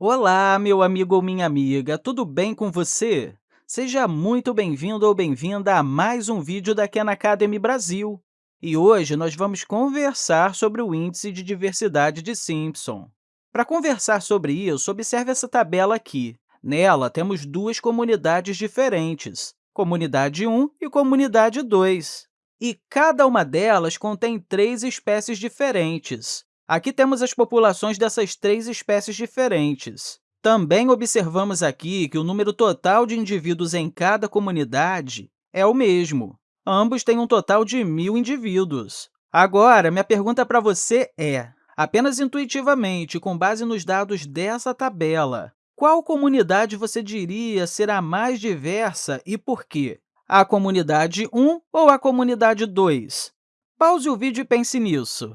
Olá, meu amigo ou minha amiga, tudo bem com você? Seja muito bem-vindo ou bem-vinda a mais um vídeo da Khan Academy Brasil. E hoje nós vamos conversar sobre o Índice de Diversidade de Simpson. Para conversar sobre isso, observe essa tabela aqui. Nela, temos duas comunidades diferentes, Comunidade 1 e Comunidade 2. E cada uma delas contém três espécies diferentes. Aqui temos as populações dessas três espécies diferentes. Também observamos aqui que o número total de indivíduos em cada comunidade é o mesmo. Ambos têm um total de mil indivíduos. Agora, minha pergunta para você é, apenas intuitivamente, com base nos dados dessa tabela, qual comunidade você diria ser a mais diversa e por quê? A comunidade 1 ou a comunidade 2? Pause o vídeo e pense nisso.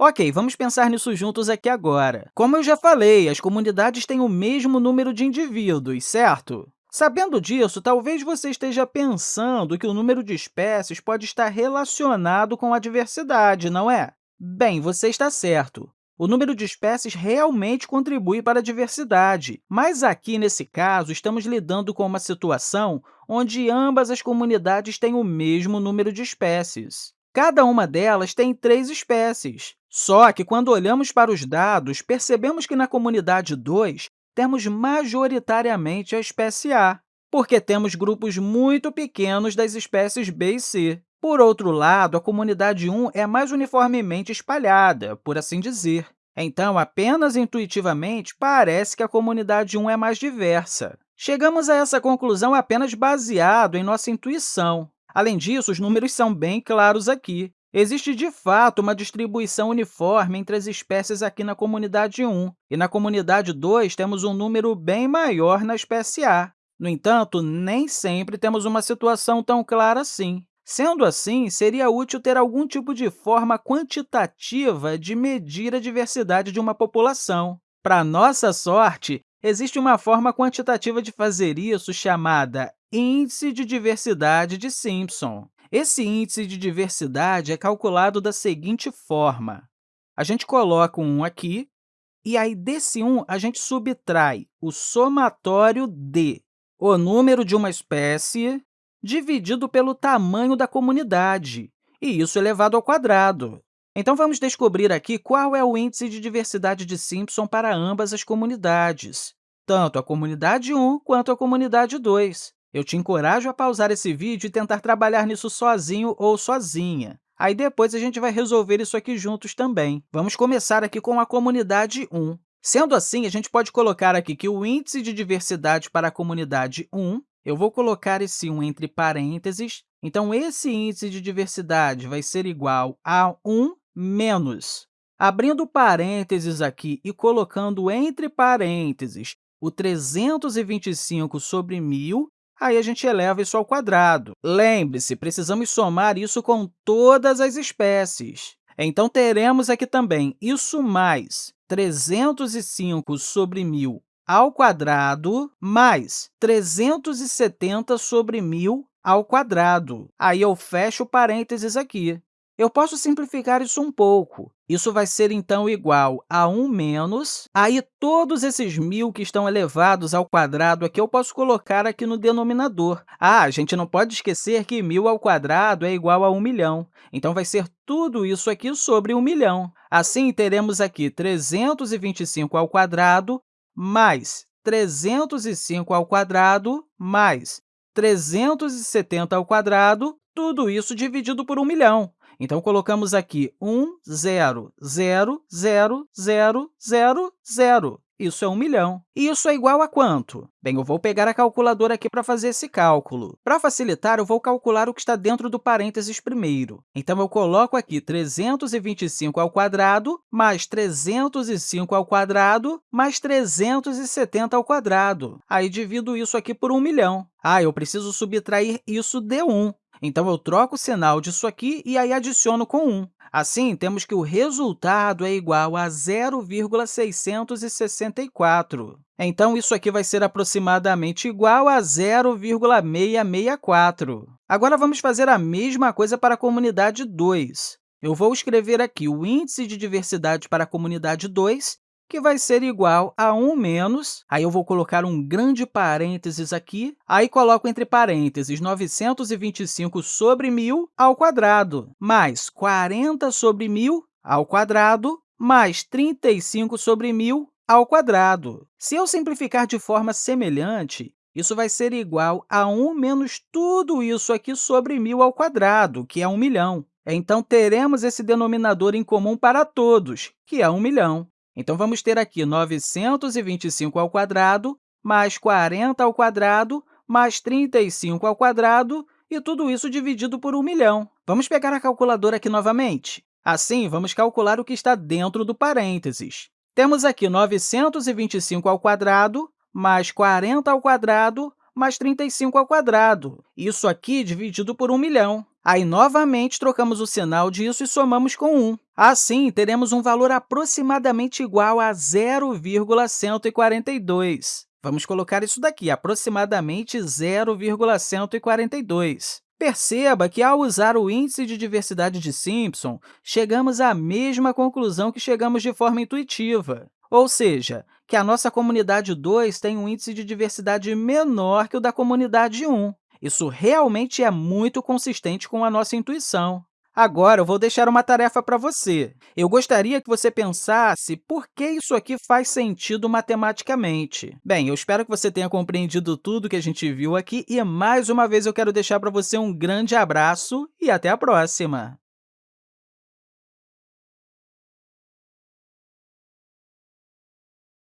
Ok, vamos pensar nisso juntos aqui agora. Como eu já falei, as comunidades têm o mesmo número de indivíduos, certo? Sabendo disso, talvez você esteja pensando que o número de espécies pode estar relacionado com a diversidade, não é? Bem, você está certo. O número de espécies realmente contribui para a diversidade, mas aqui, nesse caso, estamos lidando com uma situação onde ambas as comunidades têm o mesmo número de espécies. Cada uma delas tem três espécies. Só que, quando olhamos para os dados, percebemos que na comunidade 2 temos majoritariamente a espécie A, porque temos grupos muito pequenos das espécies B e C. Por outro lado, a comunidade 1 é mais uniformemente espalhada, por assim dizer. Então, apenas intuitivamente, parece que a comunidade 1 é mais diversa. Chegamos a essa conclusão apenas baseado em nossa intuição. Além disso, os números são bem claros aqui. Existe, de fato, uma distribuição uniforme entre as espécies aqui na comunidade 1, e na comunidade 2 temos um número bem maior na espécie A. No entanto, nem sempre temos uma situação tão clara assim. Sendo assim, seria útil ter algum tipo de forma quantitativa de medir a diversidade de uma população. Para nossa sorte, existe uma forma quantitativa de fazer isso chamada Índice de Diversidade de Simpson. Esse índice de diversidade é calculado da seguinte forma. A gente coloca um 1 aqui, e aí desse 1 a gente subtrai o somatório d, o número de uma espécie, dividido pelo tamanho da comunidade, e isso elevado ao quadrado. Então, vamos descobrir aqui qual é o índice de diversidade de Simpson para ambas as comunidades, tanto a comunidade 1 quanto a comunidade 2. Eu te encorajo a pausar esse vídeo e tentar trabalhar nisso sozinho ou sozinha. Aí, depois, a gente vai resolver isso aqui juntos também. Vamos começar aqui com a comunidade 1. Sendo assim, a gente pode colocar aqui que o índice de diversidade para a comunidade 1, eu vou colocar esse 1 entre parênteses, então, esse índice de diversidade vai ser igual a 1 menos. Abrindo parênteses aqui e colocando entre parênteses o 325 sobre 1.000, aí a gente eleva isso ao quadrado. Lembre-se, precisamos somar isso com todas as espécies. Então, teremos aqui também isso mais 305 sobre 1.000 ao quadrado mais 370 sobre 1.000 ao quadrado. Aí eu fecho parênteses aqui. Eu posso simplificar isso um pouco. Isso vai ser, então, igual a 1 menos, aí todos esses mil que estão elevados ao quadrado aqui eu posso colocar aqui no denominador. Ah, a gente não pode esquecer que mil ao quadrado é igual a 1 milhão. Então, vai ser tudo isso aqui sobre 1 milhão. Assim, teremos aqui 325 ao quadrado mais 305 ao quadrado mais 370 ao quadrado, tudo isso dividido por 1 milhão. Então, colocamos aqui 1, 0, 0, 0, 0, 0, 0. Isso é 1 milhão. E isso é igual a quanto? Bem, eu vou pegar a calculadora aqui para fazer esse cálculo. Para facilitar, eu vou calcular o que está dentro do parênteses primeiro. Então, eu coloco aqui 325 ao quadrado mais 305 ao quadrado mais 370 ao quadrado. Aí, divido isso aqui por 1 milhão. Ah, eu preciso subtrair isso de 1. Então, eu troco o sinal disso aqui e aí adiciono com 1. Assim, temos que o resultado é igual a 0,664. Então, isso aqui vai ser aproximadamente igual a 0,664. Agora, vamos fazer a mesma coisa para a comunidade 2. Eu vou escrever aqui o índice de diversidade para a comunidade 2 que vai ser igual a 1 menos, aí eu vou colocar um grande parênteses aqui, aí coloco entre parênteses 925 sobre 1.000 ao quadrado, mais 40 sobre 1.000 ao quadrado, mais 35 sobre 1.000 ao quadrado. Se eu simplificar de forma semelhante, isso vai ser igual a 1 menos tudo isso aqui sobre 1.000 ao quadrado, que é 1 milhão. Então, teremos esse denominador em comum para todos, que é 1 milhão. Então, vamos ter aqui 925 ao quadrado, mais 40 ao quadrado, mais 35 ao quadrado, e tudo isso dividido por 1 milhão. Vamos pegar a calculadora aqui novamente. Assim, vamos calcular o que está dentro do parênteses. Temos aqui 925 ao quadrado, mais 40 ao quadrado, mais 35 ao quadrado. Isso aqui dividido por 1 milhão. Aí, novamente, trocamos o sinal disso e somamos com 1. Assim, teremos um valor aproximadamente igual a 0,142. Vamos colocar isso daqui, aproximadamente 0,142. Perceba que, ao usar o índice de diversidade de Simpson, chegamos à mesma conclusão que chegamos de forma intuitiva, ou seja, que a nossa comunidade 2 tem um índice de diversidade menor que o da comunidade 1. Isso realmente é muito consistente com a nossa intuição. Agora, eu vou deixar uma tarefa para você. Eu gostaria que você pensasse por que isso aqui faz sentido matematicamente. Bem, eu espero que você tenha compreendido tudo que a gente viu aqui e, mais uma vez, eu quero deixar para você um grande abraço e até a próxima!